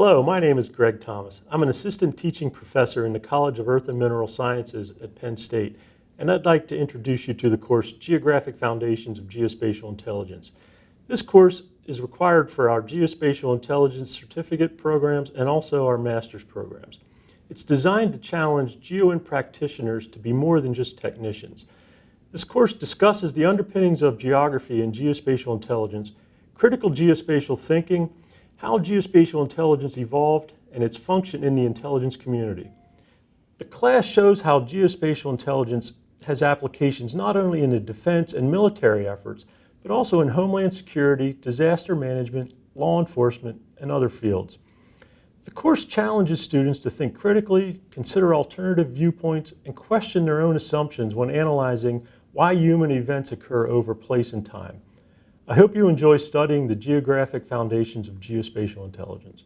Hello, my name is Greg Thomas. I'm an assistant teaching professor in the College of Earth and Mineral Sciences at Penn State, and I'd like to introduce you to the course Geographic Foundations of Geospatial Intelligence. This course is required for our Geospatial Intelligence certificate programs and also our master's programs. It's designed to challenge GeoInt practitioners to be more than just technicians. This course discusses the underpinnings of geography and geospatial intelligence, critical geospatial thinking, how geospatial intelligence evolved, and its function in the intelligence community. The class shows how geospatial intelligence has applications not only in the defense and military efforts, but also in homeland security, disaster management, law enforcement, and other fields. The course challenges students to think critically, consider alternative viewpoints, and question their own assumptions when analyzing why human events occur over place and time. I hope you enjoy studying the geographic foundations of geospatial intelligence.